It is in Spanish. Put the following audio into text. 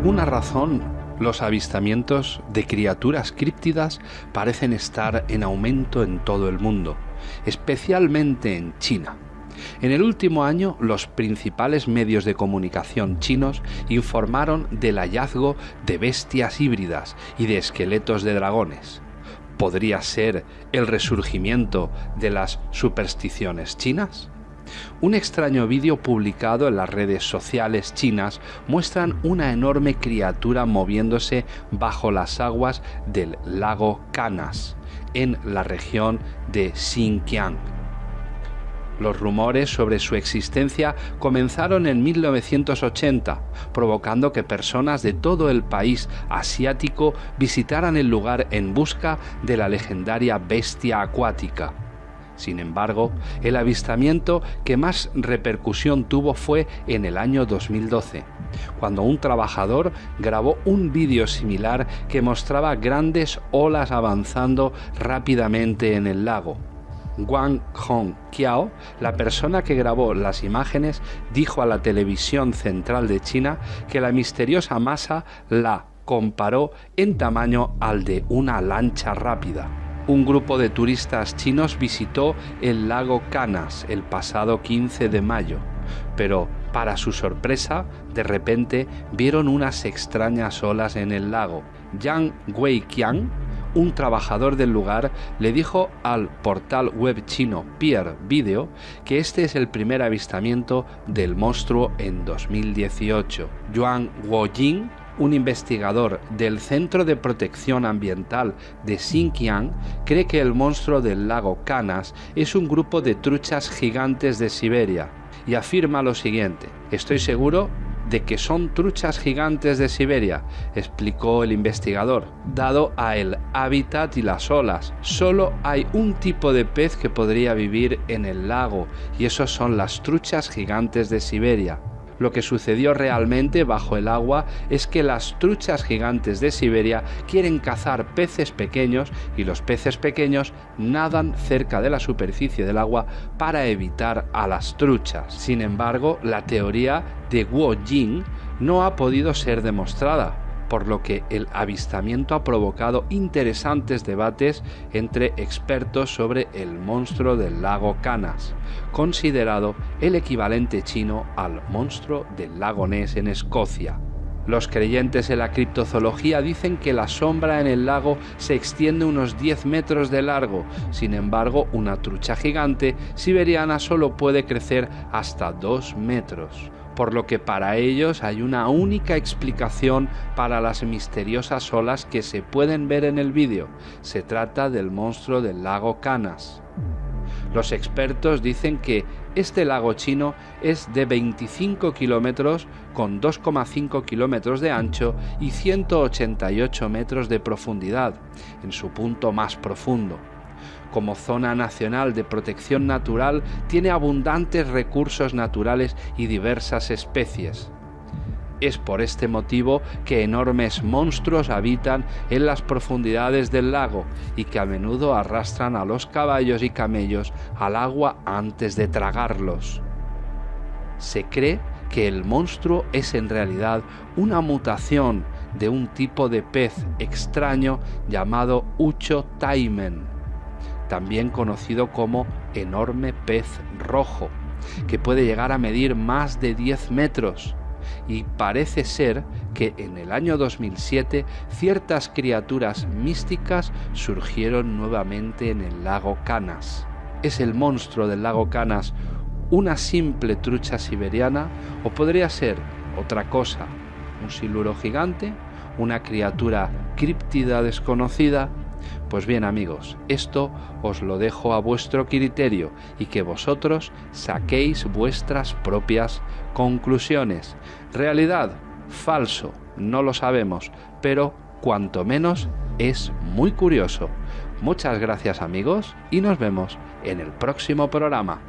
alguna razón, los avistamientos de criaturas críptidas parecen estar en aumento en todo el mundo, especialmente en China. En el último año, los principales medios de comunicación chinos informaron del hallazgo de bestias híbridas y de esqueletos de dragones. ¿Podría ser el resurgimiento de las supersticiones chinas? Un extraño vídeo publicado en las redes sociales chinas muestran una enorme criatura moviéndose bajo las aguas del lago Canas, en la región de Xinjiang los rumores sobre su existencia comenzaron en 1980, provocando que personas de todo el país asiático visitaran el lugar en busca de la legendaria bestia acuática. Sin embargo, el avistamiento que más repercusión tuvo fue en el año 2012, cuando un trabajador grabó un vídeo similar que mostraba grandes olas avanzando rápidamente en el lago. Wang Hong Kiao, la persona que grabó las imágenes, dijo a la televisión central de China que la misteriosa masa la comparó en tamaño al de una lancha rápida. Un grupo de turistas chinos visitó el lago Canas el pasado 15 de mayo, pero para su sorpresa, de repente vieron unas extrañas olas en el lago. Yang Weiqiang, un trabajador del lugar le dijo al portal web chino Peer Video que este es el primer avistamiento del monstruo en 2018. Yuan Woying, un investigador del Centro de Protección Ambiental de Xinjiang, cree que el monstruo del lago Canas es un grupo de truchas gigantes de Siberia y afirma lo siguiente, estoy seguro de que son truchas gigantes de Siberia, explicó el investigador. Dado a el hábitat y las olas, solo hay un tipo de pez que podría vivir en el lago, y esos son las truchas gigantes de Siberia. Lo que sucedió realmente bajo el agua es que las truchas gigantes de Siberia quieren cazar peces pequeños y los peces pequeños nadan cerca de la superficie del agua para evitar a las truchas. Sin embargo, la teoría de Guo Jing no ha podido ser demostrada por lo que el avistamiento ha provocado interesantes debates entre expertos sobre el monstruo del lago Canas, considerado el equivalente chino al monstruo del lago Ness en Escocia. Los creyentes en la criptozoología dicen que la sombra en el lago se extiende unos 10 metros de largo, sin embargo una trucha gigante siberiana solo puede crecer hasta 2 metros por lo que para ellos hay una única explicación para las misteriosas olas que se pueden ver en el vídeo. Se trata del monstruo del lago Canas. Los expertos dicen que este lago chino es de 25 kilómetros con 2,5 kilómetros de ancho y 188 metros de profundidad, en su punto más profundo como zona nacional de protección natural, tiene abundantes recursos naturales y diversas especies. Es por este motivo que enormes monstruos habitan en las profundidades del lago y que a menudo arrastran a los caballos y camellos al agua antes de tragarlos. Se cree que el monstruo es en realidad una mutación de un tipo de pez extraño llamado Ucho taimen también conocido como enorme pez rojo, que puede llegar a medir más de 10 metros. Y parece ser que en el año 2007 ciertas criaturas místicas surgieron nuevamente en el lago Canas. ¿Es el monstruo del lago Canas una simple trucha siberiana o podría ser otra cosa? ¿Un siluro gigante? ¿Una criatura críptida desconocida? Pues bien amigos, esto os lo dejo a vuestro criterio y que vosotros saquéis vuestras propias conclusiones. Realidad, falso, no lo sabemos, pero cuanto menos es muy curioso. Muchas gracias amigos y nos vemos en el próximo programa.